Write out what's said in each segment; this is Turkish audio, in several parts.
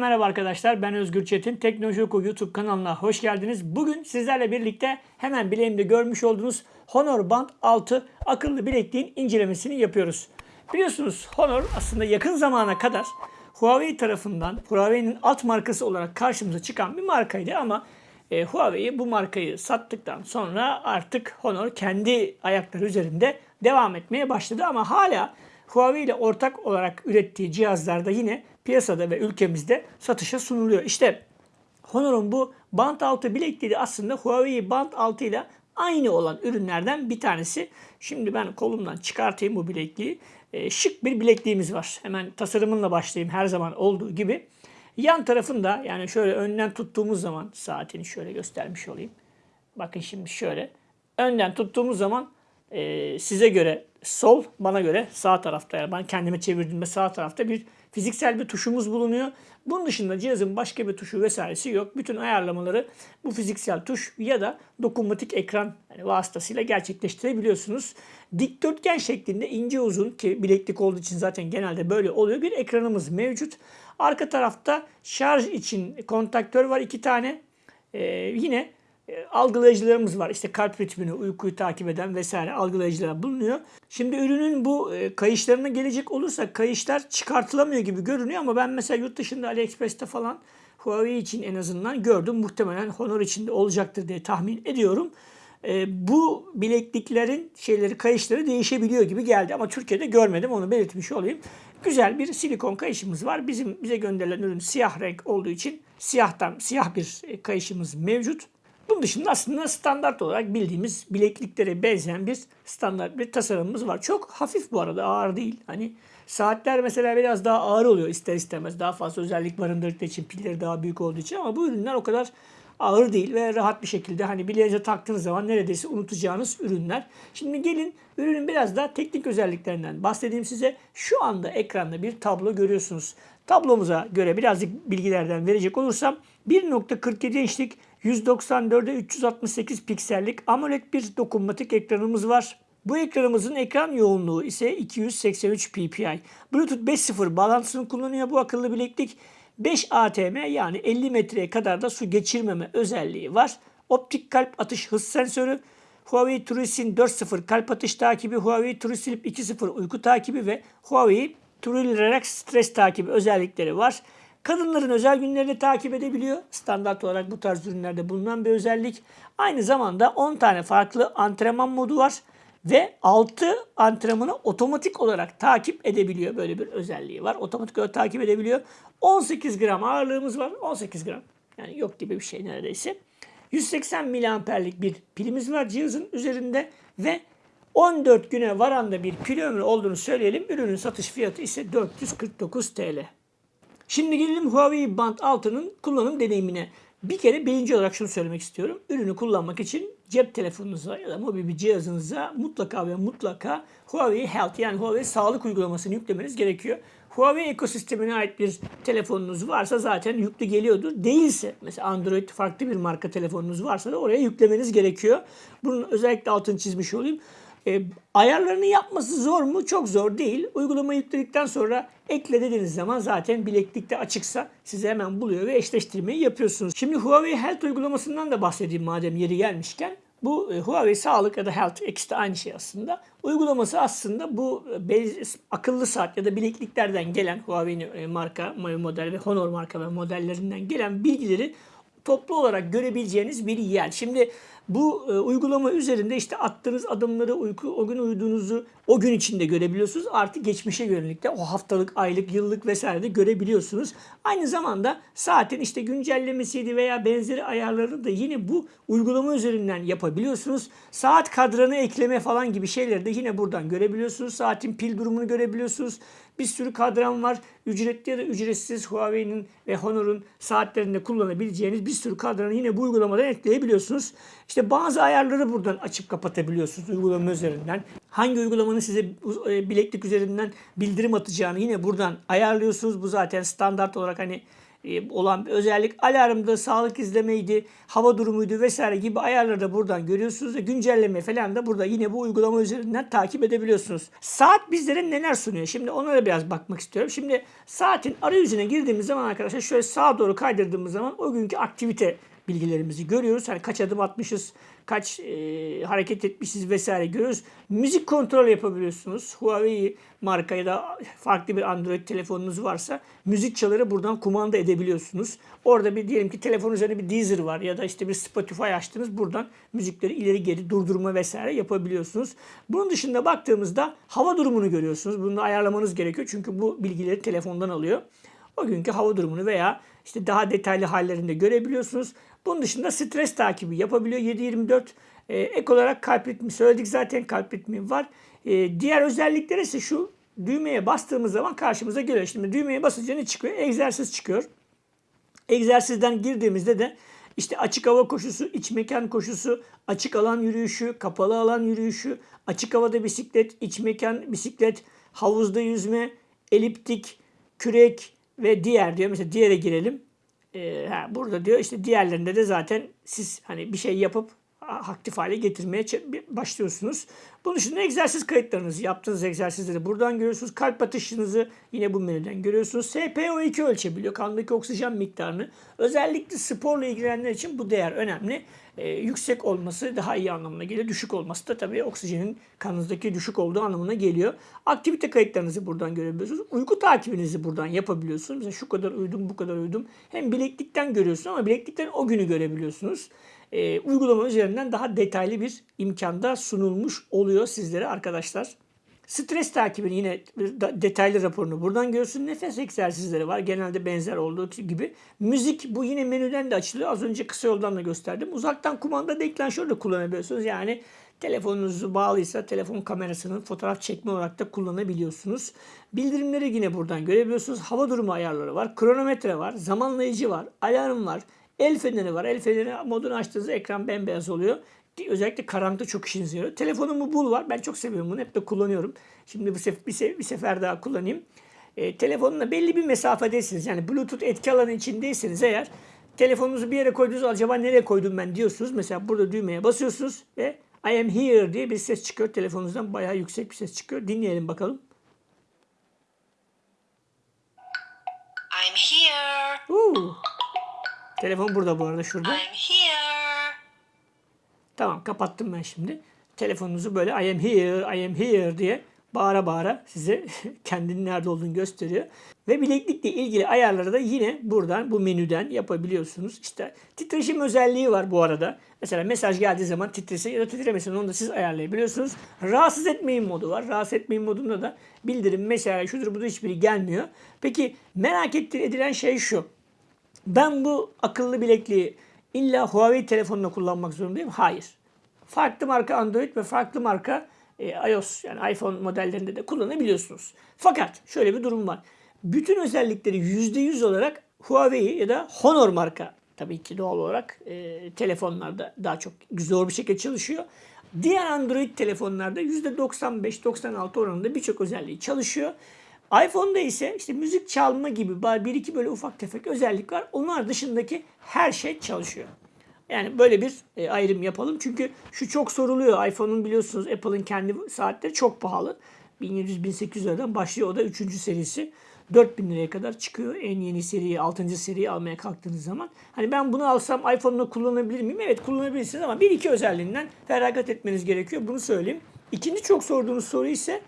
Merhaba arkadaşlar. Ben Özgür Çetin. Teknoloji Oku YouTube kanalına hoş geldiniz. Bugün sizlerle birlikte hemen bileğimde görmüş olduğunuz Honor Band 6 akıllı bilekliğin incelemesini yapıyoruz. Biliyorsunuz Honor aslında yakın zamana kadar Huawei tarafından Huawei'nin alt markası olarak karşımıza çıkan bir markaydı ama e, Huawei bu markayı sattıktan sonra artık Honor kendi ayakları üzerinde devam etmeye başladı ama hala Huawei ile ortak olarak ürettiği cihazlarda yine piyasada ve ülkemizde satışa sunuluyor. İşte Honor'un bu Band 6 bilekliği aslında Huawei Band 6 ile aynı olan ürünlerden bir tanesi. Şimdi ben kolumdan çıkartayım bu bilekliği. E, şık bir bilekliğimiz var. Hemen tasarımınla başlayayım her zaman olduğu gibi. Yan tarafında yani şöyle önden tuttuğumuz zaman saatini şöyle göstermiş olayım. Bakın şimdi şöyle. Önden tuttuğumuz zaman e, size göre sol, bana göre sağ tarafta. Yani ben kendime çevirdiğimde sağ tarafta bir fiziksel bir tuşumuz bulunuyor. Bunun dışında cihazın başka bir tuşu vesairesi yok. Bütün ayarlamaları bu fiziksel tuş ya da dokunmatik ekran yani vasıtasıyla gerçekleştirebiliyorsunuz. Dikdörtgen şeklinde ince uzun ki bileklik olduğu için zaten genelde böyle oluyor bir ekranımız mevcut. Arka tarafta şarj için kontaktör var iki tane. Ee, yine algılayıcılarımız var. İşte kalp ritmini, uykuyu takip eden vesaire algılayıcılar bulunuyor. Şimdi ürünün bu e, kayışlarına gelecek olursa kayışlar çıkartılamıyor gibi görünüyor ama ben mesela yurt dışında AliExpress'te falan Huawei için en azından gördüm. Muhtemelen Honor için de olacaktır diye tahmin ediyorum. E, bu bilekliklerin şeyleri, kayışları değişebiliyor gibi geldi ama Türkiye'de görmedim onu belirtmiş olayım. Güzel bir silikon kayışımız var. Bizim bize gönderilen ürün siyah renk olduğu için siyahtan siyah bir e, kayışımız mevcut. Bunun dışında aslında standart olarak bildiğimiz bilekliklere benzeyen bir standart bir tasarımımız var. Çok hafif bu arada ağır değil. Hani saatler mesela biraz daha ağır oluyor ister istemez. Daha fazla özellik barındırdığı için pilleri daha büyük olduğu için ama bu ürünler o kadar ağır değil ve rahat bir şekilde hani bileğinize taktığınız zaman neredeyse unutacağınız ürünler. Şimdi gelin ürünün biraz daha teknik özelliklerinden bahsedeyim size. Şu anda ekranda bir tablo görüyorsunuz. Tablomuza göre birazcık bilgilerden verecek olursam 1.47 inçlik 194'e 368 piksellik AMOLED bir dokunmatik ekranımız var. Bu ekranımızın ekran yoğunluğu ise 283 ppi. Bluetooth 5.0 bağlantısını kullanıyor bu akıllı bileklik. 5 ATM yani 50 metreye kadar da su geçirmeme özelliği var. Optik kalp atış hız sensörü, Huawei TrueSync 4.0 kalp atış takibi, Huawei TrueSleep 2.0 uyku takibi ve Huawei True Relax stres takibi özellikleri var. Kadınların özel günlerini takip edebiliyor. Standart olarak bu tarz ürünlerde bulunan bir özellik. Aynı zamanda 10 tane farklı antrenman modu var ve 6 antrenmanı otomatik olarak takip edebiliyor. Böyle bir özelliği var. Otomatik olarak takip edebiliyor. 18 gram ağırlığımız var. 18 gram. Yani yok gibi bir şey neredeyse. 180 miliamperlik bir pilimiz var cihazın üzerinde ve 14 güne varan da bir pil ömrü olduğunu söyleyelim. Ürünün satış fiyatı ise 449 TL. Şimdi gelelim Huawei Band 6'nın kullanım deneyimine. Bir kere birinci olarak şunu söylemek istiyorum. Ürünü kullanmak için cep telefonunuza ya da mobil bir cihazınıza mutlaka ve mutlaka Huawei Health yani Huawei sağlık uygulamasını yüklemeniz gerekiyor. Huawei ekosistemine ait bir telefonunuz varsa zaten yüklü geliyordur. Değilse mesela Android farklı bir marka telefonunuz varsa da oraya yüklemeniz gerekiyor. Bunun özellikle altını çizmiş olayım. E, ayarlarını yapması zor mu? Çok zor değil. Uygulamayı yükledikten sonra ekle dediğiniz zaman zaten bileklikte açıksa size hemen buluyor ve eşleştirmeyi yapıyorsunuz. Şimdi Huawei Health uygulamasından da bahsedeyim madem yeri gelmişken. Bu e, Huawei Sağlık ya da Health ikisi de aynı şey aslında. Uygulaması aslında bu e, akıllı saat ya da bilekliklerden gelen Huawei e, marka model ve Honor marka ve modellerinden gelen bilgileri toplu olarak görebileceğiniz bir yer. Şimdi bu e, uygulama üzerinde işte attığınız adımları, uyku, o gün uyuduğunuzu o gün içinde görebiliyorsunuz. Artı geçmişe yönelik de o haftalık, aylık, yıllık vesaire de görebiliyorsunuz. Aynı zamanda saatin işte güncellemesiydi veya benzeri ayarları da yine bu uygulama üzerinden yapabiliyorsunuz. Saat kadranı ekleme falan gibi şeyleri de yine buradan görebiliyorsunuz. Saatin pil durumunu görebiliyorsunuz. Bir sürü kadran var. Ücretli ya da ücretsiz Huawei'nin ve Honor'un saatlerinde kullanabileceğiniz bir sürü kadranı yine bu uygulamadan ekleyebiliyorsunuz. İşte bazı ayarları buradan açıp kapatabiliyorsunuz uygulama üzerinden. Hangi uygulamanın size e, bileklik üzerinden bildirim atacağını yine buradan ayarlıyorsunuz. Bu zaten standart olarak hani olan bir özellik. Alarmda sağlık izlemeydi, hava durumuydu vesaire gibi ayarları da buradan görüyorsunuz ve güncelleme falan da burada yine bu uygulama üzerinden takip edebiliyorsunuz. Saat bizlere neler sunuyor? Şimdi onlara biraz bakmak istiyorum. Şimdi saatin arayüzüne girdiğimiz zaman arkadaşlar şöyle sağa doğru kaydırdığımız zaman o günkü aktivite bilgilerimizi görüyoruz. Hani kaç adım atmışız, kaç e, hareket etmişiz vesaire görüyoruz. Müzik kontrol yapabiliyorsunuz. Huawei marka ya da farklı bir Android telefonunuz varsa müzik çaları buradan kumanda edebiliyorsunuz. Orada bir diyelim ki telefon üzerinde bir Deezer var ya da işte bir Spotify açtınız. Buradan müzikleri ileri geri durdurma vesaire yapabiliyorsunuz. Bunun dışında baktığımızda hava durumunu görüyorsunuz. Bunu da ayarlamanız gerekiyor çünkü bu bilgileri telefondan alıyor. O günkü hava durumunu veya işte daha detaylı hallerinde görebiliyorsunuz. Bunun dışında stres takibi yapabiliyor 7-24. Ee, ek olarak kalp ritmi söyledik zaten kalp ritmi var. Ee, diğer özellikleri ise şu düğmeye bastığımız zaman karşımıza geliyor. Şimdi düğmeye basınca ne çıkıyor? Egzersiz çıkıyor. Egzersizden girdiğimizde de işte açık hava koşusu, iç mekan koşusu, açık alan yürüyüşü, kapalı alan yürüyüşü, açık havada bisiklet, iç mekan bisiklet, havuzda yüzme, eliptik, kürek ve diğer diyor. Mesela diğere girelim. Ee, ha, burada diyor işte diğerlerinde de zaten siz hani bir şey yapıp aktif hale getirmeye başlıyorsunuz. Bunun dışında egzersiz kayıtlarınızı, yaptığınız egzersizleri buradan görüyorsunuz. Kalp atışınızı yine bu menüden görüyorsunuz. SpO2 ölçebiliyor. Kandaki oksijen miktarını. Özellikle sporla ilgilenenler için bu değer önemli. Ee, yüksek olması daha iyi anlamına geliyor. Düşük olması da tabii oksijenin kanınızdaki düşük olduğu anlamına geliyor. Aktivite kayıtlarınızı buradan görebiliyorsunuz. Uyku takibinizi buradan yapabiliyorsunuz. Mesela şu kadar uyudum, bu kadar uyudum. Hem bileklikten görüyorsunuz ama bileklikten o günü görebiliyorsunuz e, uygulama üzerinden daha detaylı bir imkanda sunulmuş oluyor sizlere arkadaşlar. Stres takibini yine detaylı raporunu buradan görüyorsun. Nefes egzersizleri var. Genelde benzer olduğu gibi. Müzik bu yine menüden de açılıyor. Az önce kısa yoldan da gösterdim. Uzaktan kumanda deklanşör de kullanabiliyorsunuz. Yani telefonunuzu bağlıysa telefon kamerasının fotoğraf çekme olarak da kullanabiliyorsunuz. Bildirimleri yine buradan görebiliyorsunuz. Hava durumu ayarları var. Kronometre var. Zamanlayıcı var. Alarm var. El feneri var. El feneri modunu açtığınızda ekran bembeyaz oluyor. Özellikle karanlıkta çok işinize yarıyor. Telefonumu bul var. Ben çok seviyorum bunu. Hep de kullanıyorum. Şimdi bir, sef bir, sef bir sefer daha kullanayım. E, telefonla belli bir mesafedesiniz. Yani Bluetooth etki alanı içindeyseniz eğer telefonunuzu bir yere koydunuz acaba nereye koydum ben diyorsunuz. Mesela burada düğmeye basıyorsunuz ve I am here diye bir ses çıkıyor. Telefonunuzdan bayağı yüksek bir ses çıkıyor. Dinleyelim bakalım. I'm here. Ooh. Telefon burada bu arada şurada. I'm here. Tamam kapattım ben şimdi. Telefonunuzu böyle I am here, I am here diye bağıra bağıra size kendinin nerede olduğunu gösteriyor. Ve bileklikle ilgili ayarları da yine buradan bu menüden yapabiliyorsunuz. İşte titreşim özelliği var bu arada. Mesela mesaj geldiği zaman titrese ya da titremesin onu da siz ayarlayabiliyorsunuz. Rahatsız etmeyin modu var. Rahatsız etmeyin modunda da bildirim mesela şudur budur hiçbiri gelmiyor. Peki merak edilen şey şu. Ben bu akıllı bilekliği illa Huawei telefonla kullanmak zorundayım. Hayır. Farklı marka Android ve farklı marka e, iOS yani iPhone modellerinde de kullanabiliyorsunuz. Fakat şöyle bir durum var. Bütün özellikleri %100 olarak Huawei ya da Honor marka tabii ki doğal olarak e, telefonlarda daha çok zor bir şekilde çalışıyor. Diğer Android telefonlarda %95-96 oranında birçok özelliği çalışıyor iPhone'da ise işte müzik çalma gibi bir iki böyle ufak tefek özellik var. Onlar dışındaki her şey çalışıyor. Yani böyle bir e, ayrım yapalım. Çünkü şu çok soruluyor. iPhone'un biliyorsunuz Apple'ın kendi saatleri çok pahalı. 1700-1800 liradan başlıyor. O da 3. serisi. 4000 liraya kadar çıkıyor. En yeni seriyi, 6. seriyi almaya kalktığınız zaman. Hani ben bunu alsam iPhone'la kullanabilir miyim? Evet kullanabilirsiniz ama bir iki özelliğinden feragat etmeniz gerekiyor. Bunu söyleyeyim. İkinci çok sorduğunuz soru ise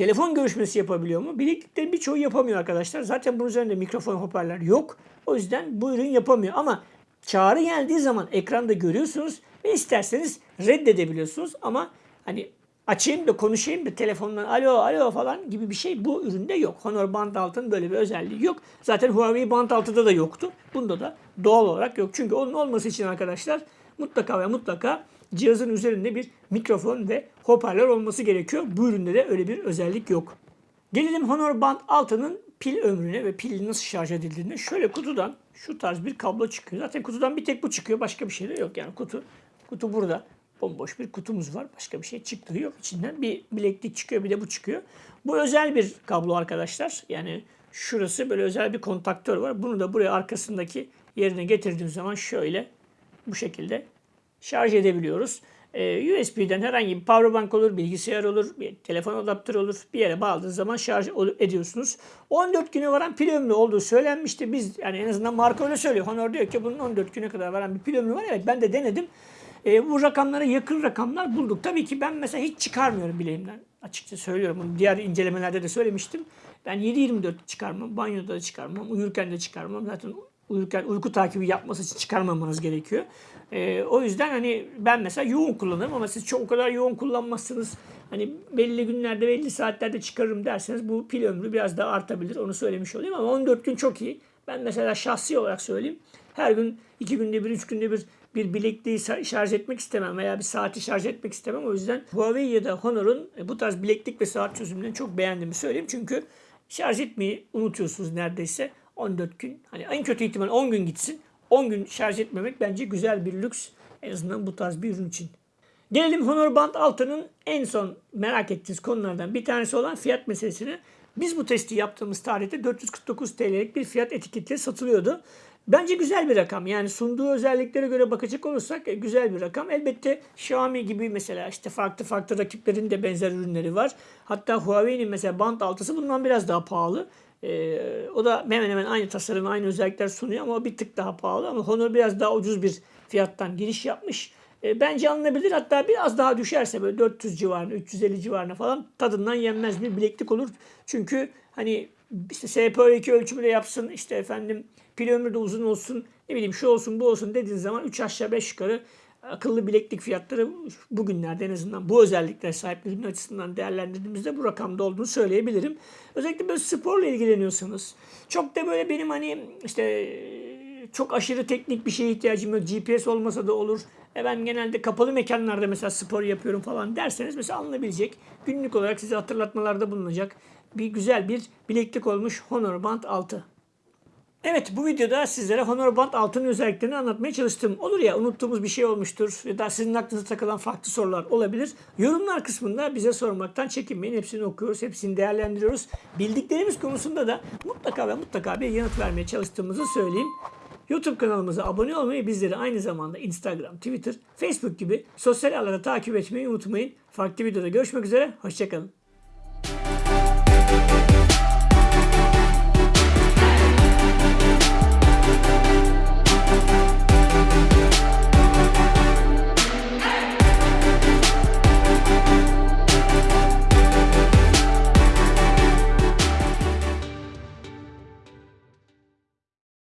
Telefon görüşmesi yapabiliyor mu? Bilekliklerin birçoğu yapamıyor arkadaşlar. Zaten bunun üzerinde mikrofon hoparlör yok. O yüzden bu ürün yapamıyor. Ama çağrı geldiği zaman ekranda görüyorsunuz ve isterseniz reddedebiliyorsunuz. Ama hani açayım da konuşayım da telefondan alo alo falan gibi bir şey bu üründe yok. Honor Band 6'nın böyle bir özelliği yok. Zaten Huawei Band 6'da da yoktu. Bunda da doğal olarak yok. Çünkü onun olması için arkadaşlar mutlaka ve mutlaka cihazın üzerinde bir mikrofon ve hoparlör olması gerekiyor. Bu üründe de öyle bir özellik yok. Gelelim Honor Band 6'nın pil ömrüne ve pil nasıl şarj edildiğine. Şöyle kutudan şu tarz bir kablo çıkıyor. Zaten kutudan bir tek bu çıkıyor. Başka bir şey de yok. Yani kutu kutu burada. Bomboş bir kutumuz var. Başka bir şey çıktığı yok. İçinden bir bileklik çıkıyor bir de bu çıkıyor. Bu özel bir kablo arkadaşlar. Yani şurası böyle özel bir kontaktör var. Bunu da buraya arkasındaki yerine getirdiğim zaman şöyle bu şekilde şarj edebiliyoruz. Ee, USB'den herhangi bir powerbank olur, bilgisayar olur, bir telefon adaptörü olur. Bir yere bağladığınız zaman şarj ediyorsunuz. 14 güne varan pil ömrü olduğu söylenmişti. Biz yani en azından marka öyle söylüyor. Honor diyor ki bunun 14 güne kadar varan bir pil ömrü var. Evet ben de denedim. Ee, bu rakamlara yakın rakamlar bulduk. Tabii ki ben mesela hiç çıkarmıyorum bileğimden. Açıkça söylüyorum. Bunu diğer incelemelerde de söylemiştim. Ben 7-24 çıkarmam. Banyoda da çıkarmam. Uyurken de çıkarmam. Zaten uyurken uyku takibi yapması için çıkarmamanız gerekiyor. Ee, o yüzden hani ben mesela yoğun kullanırım ama siz çok o kadar yoğun kullanmazsınız. Hani belli günlerde belli saatlerde çıkarırım derseniz bu pil ömrü biraz daha artabilir. Onu söylemiş olayım ama 14 gün çok iyi. Ben mesela şahsi olarak söyleyeyim. Her gün iki günde bir, üç günde bir bir bilekliği şarj etmek istemem veya bir saati şarj etmek istemem. O yüzden Huawei ya da Honor'un e, bu tarz bileklik ve saat çözümlerini çok beğendiğimi söyleyeyim. Çünkü şarj etmeyi unutuyorsunuz neredeyse 14 gün. Hani en kötü ihtimal 10 gün gitsin. 10 gün şarj etmemek bence güzel bir lüks. En azından bu tarz bir ürün için. Gelelim Honor Band 6'nın en son merak ettiğiniz konulardan bir tanesi olan fiyat meselesine. Biz bu testi yaptığımız tarihte 449 TL'lik bir fiyat etiketiyle satılıyordu. Bence güzel bir rakam. Yani sunduğu özelliklere göre bakacak olursak e, güzel bir rakam. Elbette Xiaomi gibi mesela işte farklı farklı rakiplerin de benzer ürünleri var. Hatta Huawei'nin mesela Band 6'sı bundan biraz daha pahalı. Ee, o da hemen hemen aynı tasarım, aynı özellikler sunuyor ama o bir tık daha pahalı. Ama Honor biraz daha ucuz bir fiyattan giriş yapmış. E, bence alınabilir. Hatta biraz daha düşerse böyle 400 civarına, 350 civarına falan tadından yenmez bir bileklik olur. Çünkü hani işte SPO2 ölçümü de yapsın, işte efendim pil ömrü de uzun olsun, ne bileyim şu olsun bu olsun dediğin zaman 3 aşağı 5 yukarı akıllı bileklik fiyatları bugünlerde en azından bu özelliklere sahip ürün açısından değerlendirdiğimizde bu rakamda olduğunu söyleyebilirim. Özellikle böyle sporla ilgileniyorsanız çok da böyle benim hani işte çok aşırı teknik bir şeye ihtiyacım yok. GPS olmasa da olur. E ben genelde kapalı mekanlarda mesela spor yapıyorum falan derseniz mesela alınabilecek. Günlük olarak size hatırlatmalarda bulunacak bir güzel bir bileklik olmuş Honor Band 6. Evet bu videoda sizlere Honor Band 6'nın özelliklerini anlatmaya çalıştım. Olur ya unuttuğumuz bir şey olmuştur ya da sizin aklınıza takılan farklı sorular olabilir. Yorumlar kısmında bize sormaktan çekinmeyin. Hepsini okuyoruz, hepsini değerlendiriyoruz. Bildiklerimiz konusunda da mutlaka ve mutlaka bir yanıt vermeye çalıştığımızı söyleyeyim. YouTube kanalımıza abone olmayı, bizleri aynı zamanda Instagram, Twitter, Facebook gibi sosyal ağlarda takip etmeyi unutmayın. Farklı videoda görüşmek üzere, hoşçakalın.